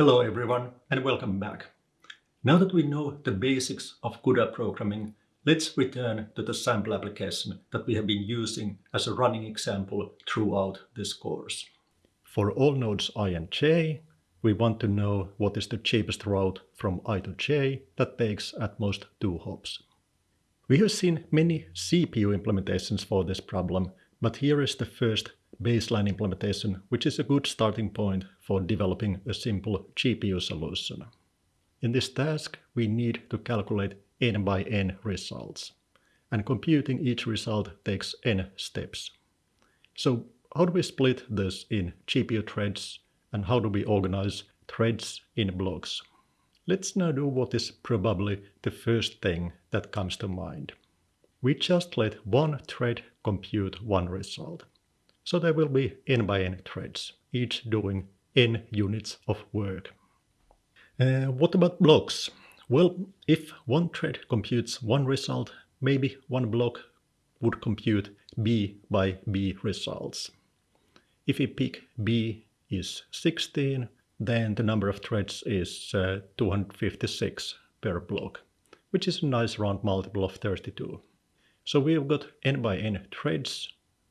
Hello everyone and welcome back. Now that we know the basics of CUDA programming, let's return to the sample application that we have been using as a running example throughout this course. For all nodes i and j, we want to know what is the cheapest route from i to j that takes at most two hops. We have seen many CPU implementations for this problem, but here is the first baseline implementation, which is a good starting point for developing a simple GPU solution. In this task, we need to calculate n by n results, and computing each result takes n steps. So how do we split this in GPU threads, and how do we organize threads in blocks? Let's now do what is probably the first thing that comes to mind. We just let one thread compute one result. So there will be n by n threads, each doing n units of work. Uh, what about blocks? Well, if one thread computes one result, maybe one block would compute b by b results. If we pick b is 16, then the number of threads is uh, 256 per block, which is a nice round multiple of 32. So we've got n by n threads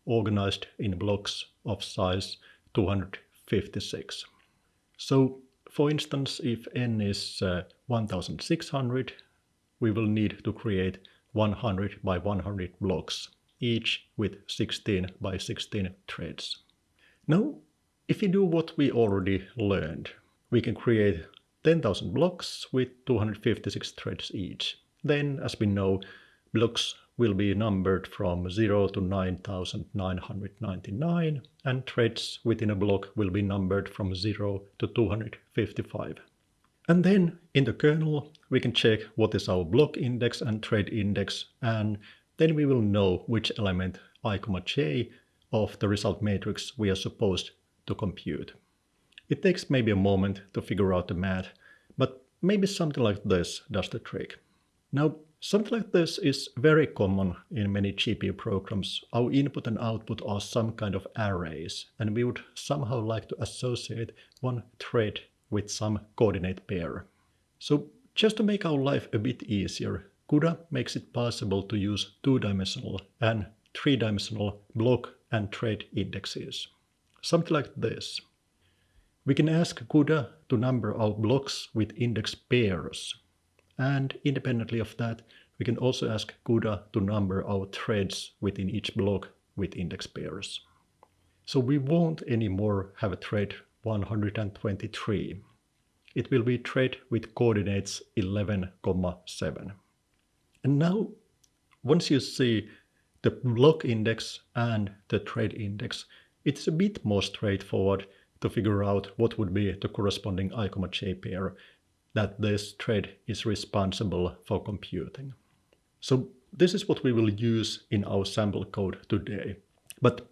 organized in blocks of size 256. So for instance, if n is uh, 1600, we will need to create 100 by 100 blocks, each with 16 by 16 threads. Now, if we do what we already learned, we can create 10,000 blocks with 256 threads each. Then, as we know, blocks will be numbered from 0 to 9999 and threads within a block will be numbered from 0 to 255. And then in the kernel we can check what is our block index and thread index and then we will know which element i, j of the result matrix we are supposed to compute. It takes maybe a moment to figure out the math, but maybe something like this does the trick. Now Something like this is very common in many GPU programs. Our input and output are some kind of arrays, and we would somehow like to associate one thread with some coordinate pair. So just to make our life a bit easier, CUDA makes it possible to use two-dimensional and three-dimensional block and thread indexes. Something like this. We can ask CUDA to number our blocks with index pairs and independently of that, we can also ask CUDA to number our threads within each block with index pairs. So we won't anymore have a thread 123. It will be thread with coordinates 11, 7. And now, once you see the block index and the thread index, it's a bit more straightforward to figure out what would be the corresponding i, j pair that this thread is responsible for computing. So this is what we will use in our sample code today. But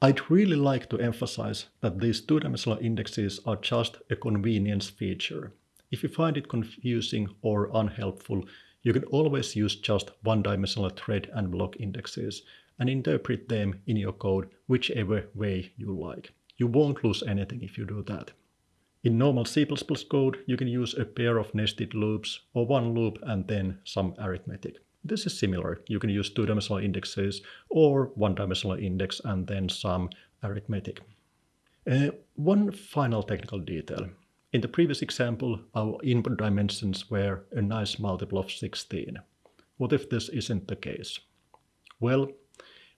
I'd really like to emphasize that these two-dimensional indexes are just a convenience feature. If you find it confusing or unhelpful, you can always use just one-dimensional thread and block indexes and interpret them in your code whichever way you like. You won't lose anything if you do that. In normal C++ code, you can use a pair of nested loops or one loop and then some arithmetic. This is similar. You can use two-dimensional indexes or one-dimensional index and then some arithmetic. Uh, one final technical detail. In the previous example, our input dimensions were a nice multiple of 16. What if this isn't the case? Well,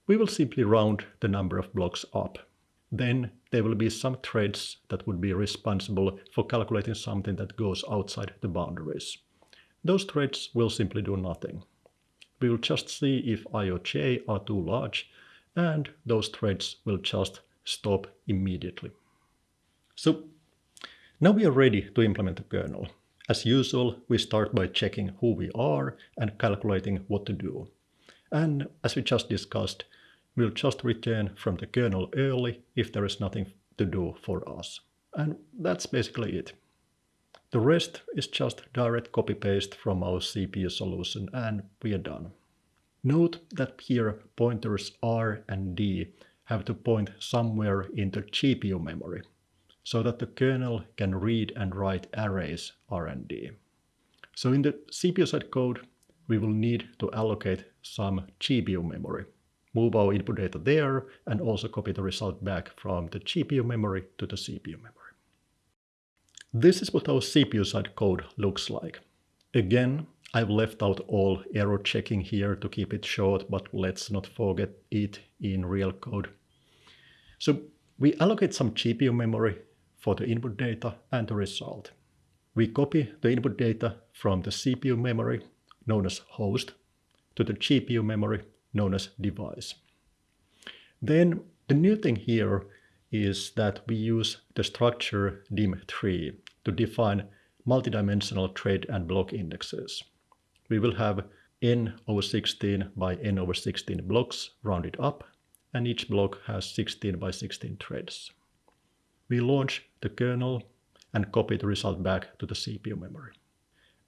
we will simply round the number of blocks up then there will be some threads that would be responsible for calculating something that goes outside the boundaries. Those threads will simply do nothing. We will just see if i or j are too large, and those threads will just stop immediately. So now we are ready to implement the kernel. As usual, we start by checking who we are and calculating what to do. And as we just discussed, We'll just return from the kernel early if there is nothing to do for us. And that's basically it. The rest is just direct copy-paste from our CPU solution and we are done. Note that here pointers R and D have to point somewhere into GPU memory. so that the kernel can read and write arrays R and D. So in the CPU side code, we will need to allocate some GPU memory, move our input data there, and also copy the result back from the GPU memory to the CPU memory. This is what our CPU side code looks like. Again, I've left out all error checking here to keep it short, but let's not forget it in real code. So we allocate some GPU memory for the input data and the result. We copy the input data from the CPU memory, known as host, to the GPU memory, known as device. Then the new thing here is that we use the structure dim3 to define multidimensional thread and block indexes. We will have n over 16 by n over 16 blocks rounded up, and each block has 16 by 16 threads. We launch the kernel and copy the result back to the CPU memory.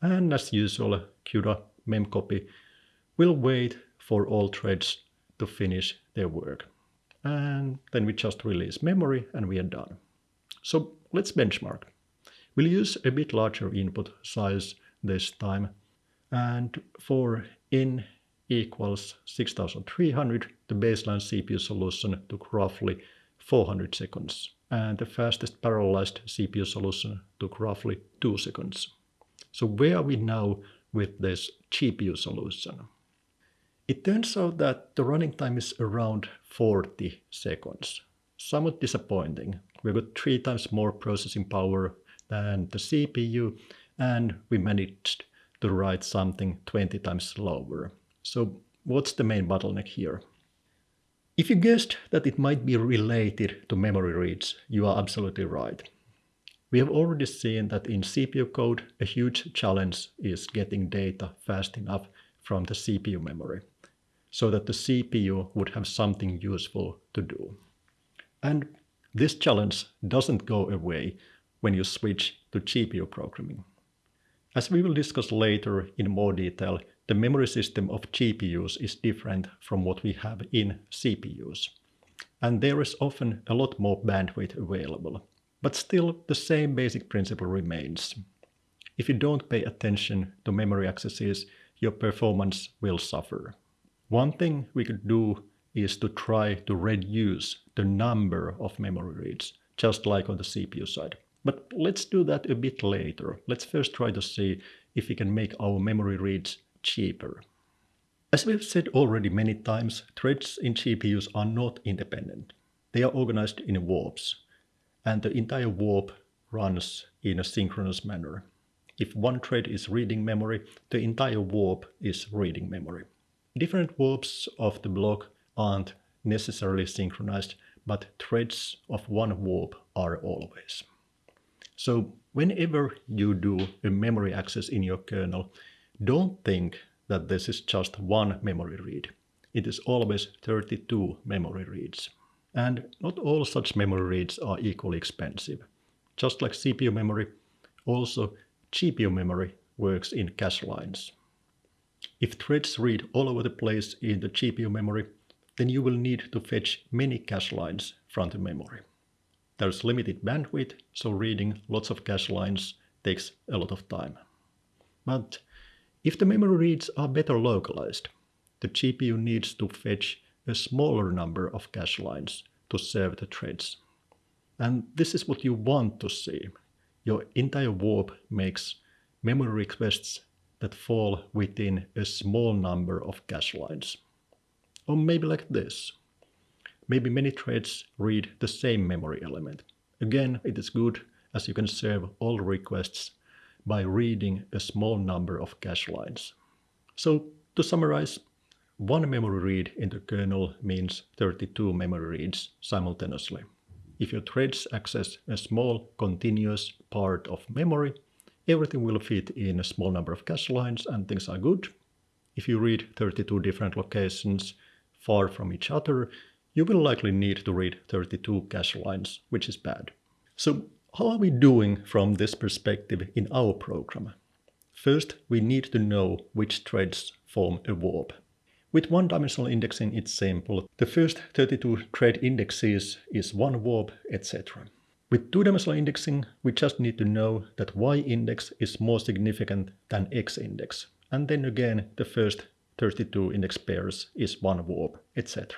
And as usual, CUDA memcopy will wait for all threads to finish their work. And then we just release memory and we are done. So let's benchmark. We'll use a bit larger input size this time. And for n equals 6300, the baseline CPU solution took roughly 400 seconds and the fastest parallelized CPU solution took roughly 2 seconds. So where are we now with this GPU solution? It turns out that the running time is around 40 seconds. Somewhat disappointing. We got three times more processing power than the CPU and we managed to write something 20 times slower. So what's the main bottleneck here? If you guessed that it might be related to memory reads, you are absolutely right. We have already seen that in CPU code, a huge challenge is getting data fast enough from the CPU memory, so that the CPU would have something useful to do. And this challenge doesn't go away when you switch to GPU programming. As we will discuss later in more detail, the memory system of GPUs is different from what we have in CPUs. And there is often a lot more bandwidth available. But still, the same basic principle remains. If you don't pay attention to memory accesses, your performance will suffer. One thing we could do is to try to reduce the number of memory reads, just like on the CPU side. But let's do that a bit later. Let's first try to see if we can make our memory reads cheaper. As we've said already many times, threads in GPUs are not independent. They are organized in warps, and the entire warp runs in a synchronous manner. If one thread is reading memory, the entire warp is reading memory. Different warps of the block aren't necessarily synchronized, but threads of one warp are always. So whenever you do a memory access in your kernel, don't think that this is just one memory read. It is always 32 memory reads. And not all such memory reads are equally expensive. Just like CPU memory, also GPU memory works in cache lines. If threads read all over the place in the GPU memory, then you will need to fetch many cache lines from the memory. There's limited bandwidth, so reading lots of cache lines takes a lot of time. But if the memory reads are better localized, the GPU needs to fetch a smaller number of cache lines to serve the threads. And this is what you want to see. Your entire warp makes memory requests that fall within a small number of cache lines. Or maybe like this. Maybe many threads read the same memory element. Again, it is good as you can serve all requests by reading a small number of cache lines. So to summarize, one memory read in the kernel means 32 memory reads simultaneously. If your threads access a small continuous part of memory, everything will fit in a small number of cache lines and things are good. If you read 32 different locations far from each other, you will likely need to read 32 cache lines, which is bad. So how are we doing from this perspective in our program? First, we need to know which threads form a warp. With one-dimensional indexing, it's simple. The first 32 thread indexes is one warp, etc. With two-dimensional indexing, we just need to know that y-index is more significant than x-index. And then again, the first 32 index pairs is one warp, etc.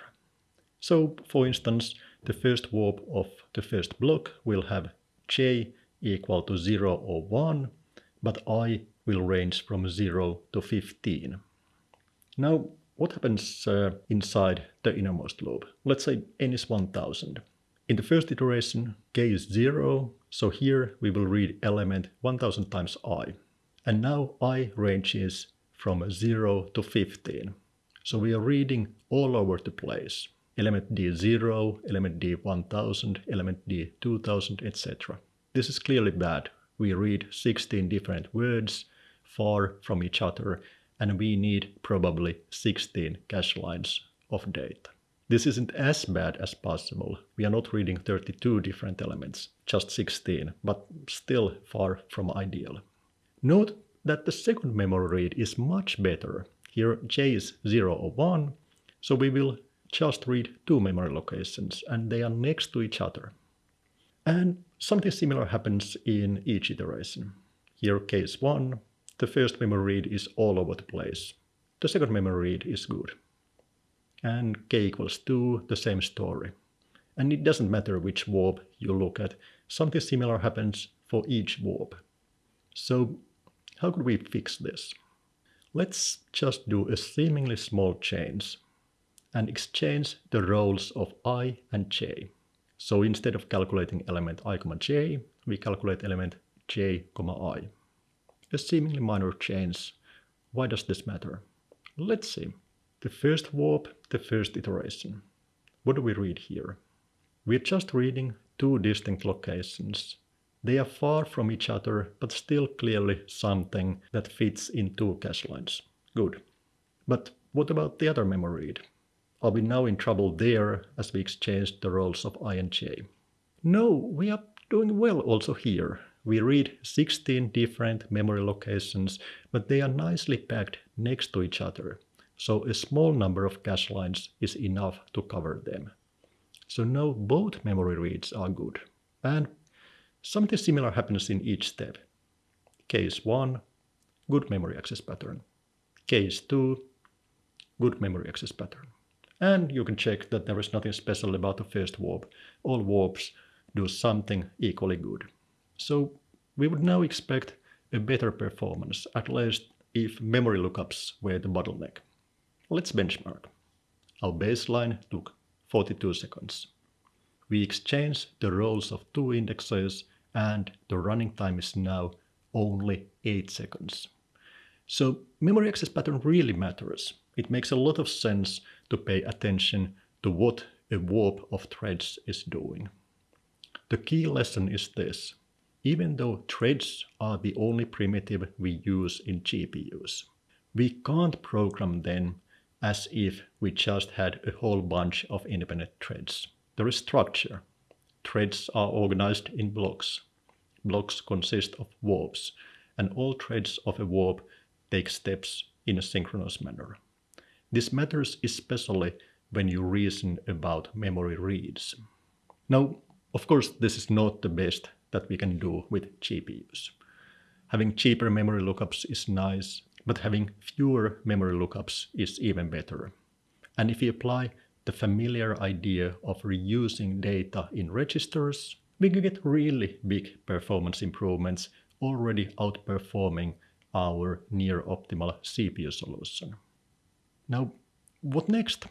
So, for instance, the first warp of the first block will have j equal to 0 or 1, but i will range from 0 to 15. Now, what happens uh, inside the innermost loop? Let's say n is 1000. In the first iteration, k is 0, so here we will read element 1000 times i. And now i ranges from 0 to 15. So we are reading all over the place. Element D0, element D1000, element D2000, etc. This is clearly bad. We read 16 different words far from each other and we need probably 16 cache lines of data. This isn't as bad as possible. We are not reading 32 different elements, just 16, but still far from ideal. Note that the second memory read is much better. Here j is 0 or 1, so we will just read two memory locations and they are next to each other. And something similar happens in each iteration. Here case 1 the first memory read is all over the place. The second memory read is good. And k equals 2, the same story. And it doesn't matter which warp you look at, something similar happens for each warp. So how could we fix this? Let's just do a seemingly small change and exchange the roles of i and j. So instead of calculating element i, j, we calculate element j, i a seemingly minor change. Why does this matter? Let's see. The first warp, the first iteration. What do we read here? We're just reading two distinct locations. They are far from each other, but still clearly something that fits in two cache lines. Good. But what about the other memory read? Are we now in trouble there as we exchanged the roles of i and j? No, we are doing well also here. We read 16 different memory locations, but they are nicely packed next to each other. So a small number of cache lines is enough to cover them. So now both memory reads are good. And something similar happens in each step. Case 1, good memory access pattern. Case 2, good memory access pattern. And you can check that there is nothing special about the first warp. All warps do something equally good. So we would now expect a better performance, at least if memory lookups were the bottleneck. Let's benchmark. Our baseline took 42 seconds. We exchange the roles of two indexes and the running time is now only 8 seconds. So memory access pattern really matters. It makes a lot of sense to pay attention to what a warp of threads is doing. The key lesson is this. Even though threads are the only primitive we use in GPUs, we can't program them as if we just had a whole bunch of independent threads. There is structure. Threads are organized in blocks. Blocks consist of warps, and all threads of a warp take steps in a synchronous manner. This matters especially when you reason about memory reads. Now, of course, this is not the best that we can do with GPUs. Having cheaper memory lookups is nice, but having fewer memory lookups is even better. And if we apply the familiar idea of reusing data in registers, we can get really big performance improvements already outperforming our near optimal CPU solution. Now, what next?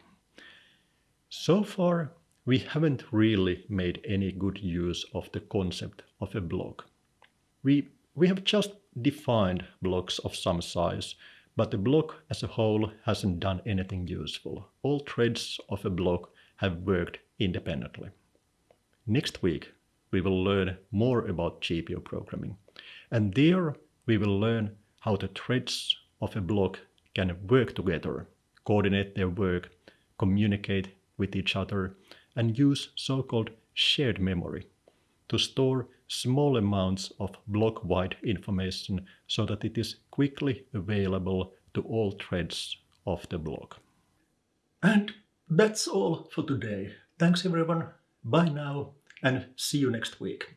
So far, we haven't really made any good use of the concept of a block. We, we have just defined blocks of some size, but the block as a whole hasn't done anything useful. All threads of a block have worked independently. Next week, we will learn more about GPU programming. And there we will learn how the threads of a block can work together, coordinate their work, communicate with each other, and use so-called shared memory to store small amounts of block-wide information so that it is quickly available to all threads of the block. And that's all for today. Thanks everyone. Bye now. and see you next week.